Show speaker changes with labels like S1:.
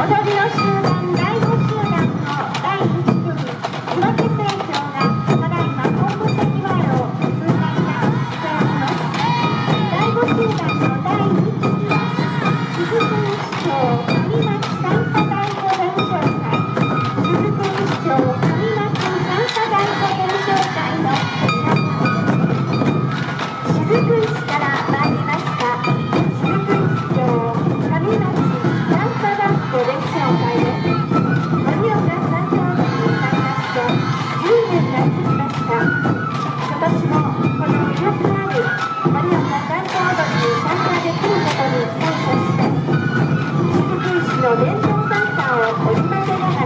S1: 踊りをしながの伝統参加をお祝いでございます。